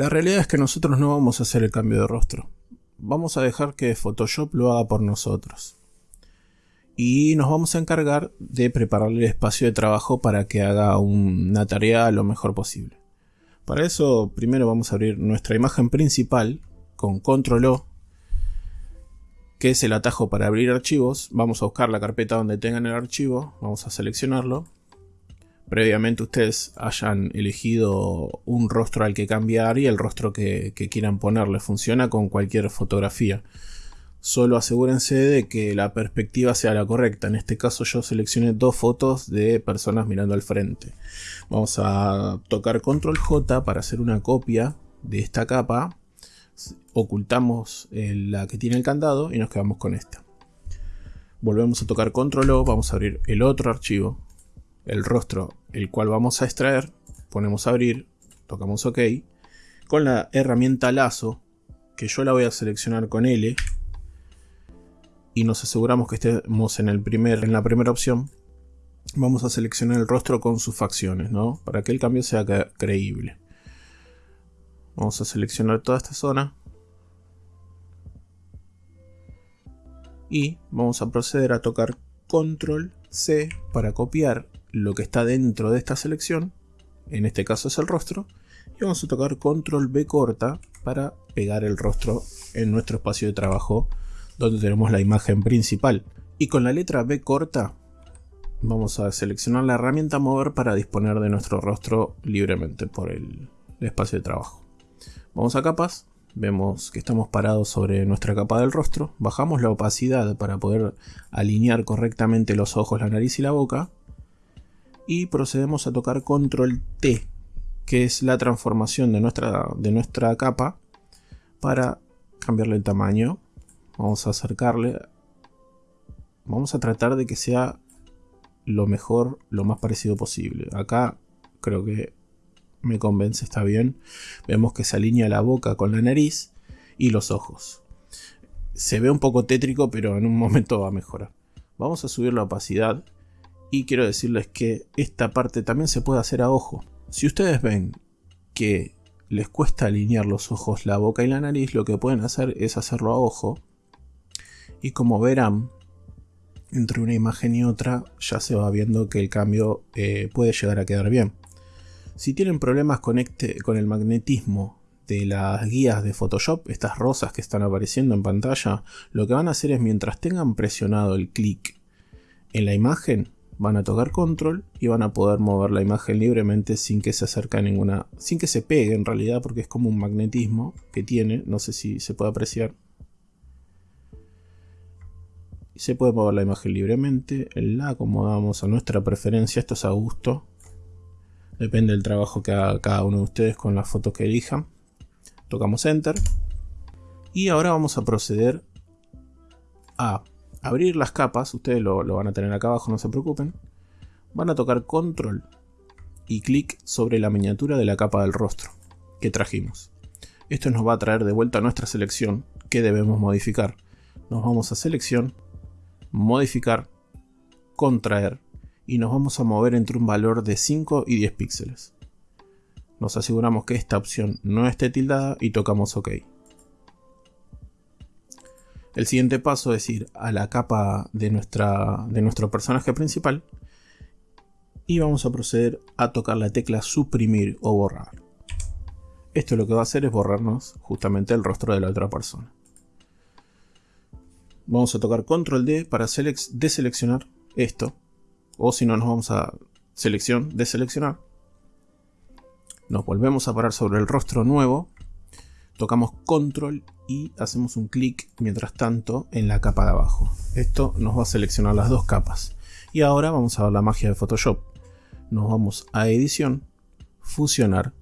La realidad es que nosotros no vamos a hacer el cambio de rostro. Vamos a dejar que Photoshop lo haga por nosotros. Y nos vamos a encargar de prepararle el espacio de trabajo para que haga una tarea lo mejor posible. Para eso primero vamos a abrir nuestra imagen principal con control O, que es el atajo para abrir archivos. Vamos a buscar la carpeta donde tengan el archivo, vamos a seleccionarlo. Previamente ustedes hayan elegido un rostro al que cambiar y el rostro que, quieran ponerle. Funciona con cualquier fotografía. Solo asegúrense de que la perspectiva sea la correcta. En este caso yo seleccioné dos fotos de personas mirando al frente. Vamos a tocar control J para hacer una copia de esta capa. Ocultamos la que tiene el candado y nos quedamos con esta. Volvemos a tocar control O, vamos a abrir el otro archivo, el rostro, el cual vamos a extraer. Ponemos abrir, tocamos OK. Con la herramienta lazo, que yo la voy a seleccionar con L y nos aseguramos que estemos en, el primer, en la primera opción, vamos a seleccionar el rostro con sus facciones, ¿no? Para que el cambio sea creíble. Vamos a seleccionar toda esta zona. Y vamos a proceder a tocar Control C para copiar lo que está dentro de esta selección. En este caso es el rostro. Y vamos a tocar Control B corta para pegar el rostro en nuestro espacio de trabajo donde tenemos la imagen principal. Y con la letra B corta vamos a seleccionar la herramienta mover para disponer de nuestro rostro libremente por el, espacio de trabajo. Vamos a capas, vemos que estamos parados sobre nuestra capa del rostro, bajamos la opacidad para poder alinear correctamente los ojos, la nariz y la boca y procedemos a tocar control T que es la transformación de nuestra, de nuestra capa para cambiarle el tamaño Vamos a acercarle. Vamos a tratar de que sea lo mejor, lo más parecido posible. Acá creo que me convence, está bien. Vemos que se alinea la boca con la nariz y los ojos. Se ve un poco tétrico, pero en un momento va a mejorar. Vamos a subir la opacidad y quiero decirles que esta parte también se puede hacer a ojo. Si ustedes ven que les cuesta alinear los ojos, la boca y la nariz, lo que pueden hacer es hacerlo a ojo y como verán, entre una imagen y otra ya se va viendo que el cambio eh, puede llegar a quedar bien. Si tienen problemas este, con el magnetismo de las guías de Photoshop, estas rosas que están apareciendo en pantalla, lo que van a hacer es mientras tengan presionado el clic en la imagen, van a tocar control y van a poder mover la imagen libremente sin que se acerque a ninguna, sin que se pegue en realidad porque es como un magnetismo que tiene, no sé si se puede apreciar, se puede mover la imagen libremente, la acomodamos a nuestra preferencia, esto es a gusto. Depende del trabajo que haga cada uno de ustedes con la foto que elijan. Tocamos Enter. Y ahora vamos a proceder a abrir las capas. Ustedes lo, van a tener acá abajo, no se preocupen. Van a tocar Control y clic sobre la miniatura de la capa del rostro que trajimos. Esto nos va a traer de vuelta a nuestra selección que debemos modificar. Nos vamos a selección modificar, contraer y nos vamos a mover entre un valor de 5 y 10 píxeles. Nos aseguramos que esta opción no esté tildada y tocamos OK. El siguiente paso es ir a la capa de, nuestra, de nuestro personaje principal y vamos a proceder a tocar la tecla suprimir o borrar. Esto lo que va a hacer es borrarnos justamente el rostro de la otra persona. Vamos a tocar control D para deseleccionar esto. O si no, nos vamos a selección, deseleccionar. Nos volvemos a parar sobre el rostro nuevo. Tocamos control y hacemos un clic mientras tanto en la capa de abajo. Esto nos va a seleccionar las dos capas. Y ahora vamos a ver la magia de Photoshop. Nos vamos a edición, fusionar.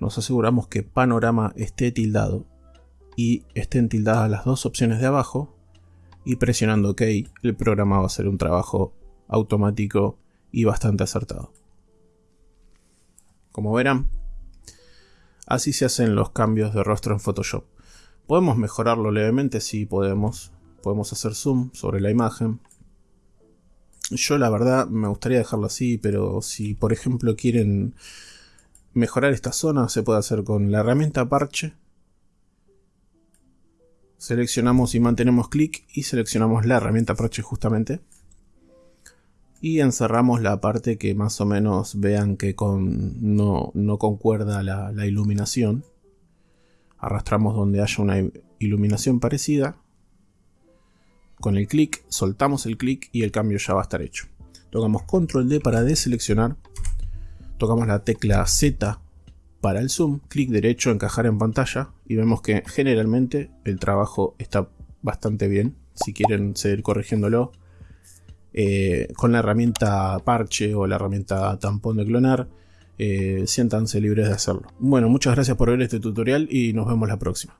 Nos aseguramos que panorama esté tildado y estén tildadas las dos opciones de abajo y presionando OK el programa va a hacer un trabajo automático y bastante acertado. Como verán, así se hacen los cambios de rostro en Photoshop. Podemos mejorarlo levemente, si podemos. Podemos hacer zoom sobre la imagen. Yo la verdad me gustaría dejarlo así, pero si por ejemplo quieren mejorar esta zona se puede hacer con la herramienta parche. Seleccionamos y mantenemos clic y seleccionamos la herramienta parche justamente. Y encerramos la parte que más o menos vean que con, no, concuerda la, la iluminación. Arrastramos donde haya una iluminación parecida. Con el clic soltamos el clic y el cambio ya va a estar hecho. Tocamos control D para deseleccionar tocamos la tecla Z para el zoom, clic derecho, encajar en pantalla y vemos que generalmente el trabajo está bastante bien. Si quieren seguir corrigiéndolo eh, con la herramienta parche o la herramienta tampón de clonar, eh, siéntanse libres de hacerlo. Bueno, muchas gracias por ver este tutorial y nos vemos la próxima.